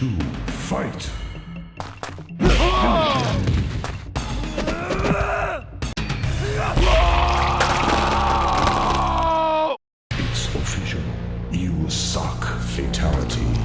To fight! It's official. You suck, Fatality.